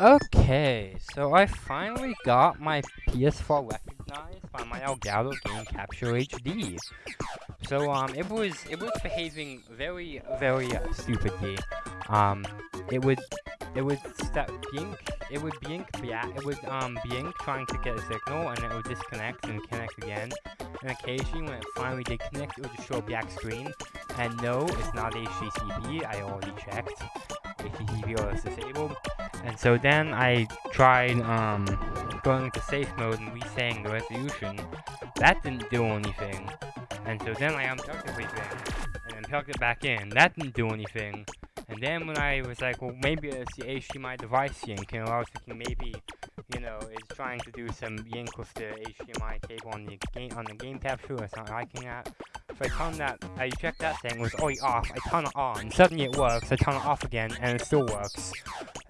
Okay, so I finally got my PS4 recognized by my Elgato Game Capture HD. So um, it was it was behaving very very uh, stupidly. Um, it would it would step blink it would blink yeah it would um blink trying to get a signal and it would disconnect and connect again. And occasionally when it finally did connect, it would just show a black screen. And no, it's not HDCP. I already checked. HDCP is disabled. And so then I tried um, going into safe mode and resetting the resolution. That didn't do anything. And so then I unplugged everything and then plugged it back in. That didn't do anything. And then when I was like, well, maybe it's the HDMI device sync, and I was thinking maybe, you know, it's trying to do some yank with the HDMI cable on the game on the game capture. It's not liking that. So I turned that, I checked that thing, was already off. I turn it on. Suddenly it works. I turn it off again, and it still works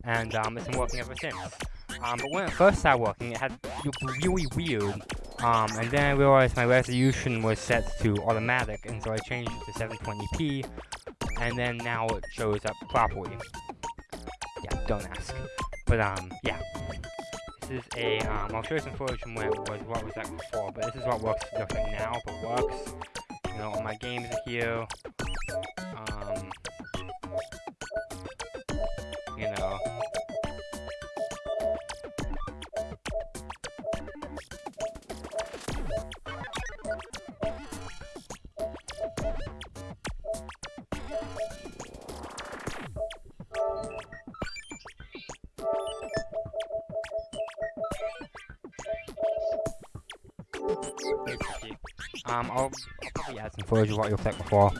and um, it's been working ever since. Um, but when it first started working, it had looked really weird. Um, and then I realized my resolution was set to automatic, and so I changed it to 720p, and then now it shows up properly. Yeah, don't ask. But um, yeah. This is a, um, I'll show you some footage from when it was, what was that before, but this is what works like now, but works. You know, all my games are here. Um, I'll, I'll probably add some footage of what you'll think before.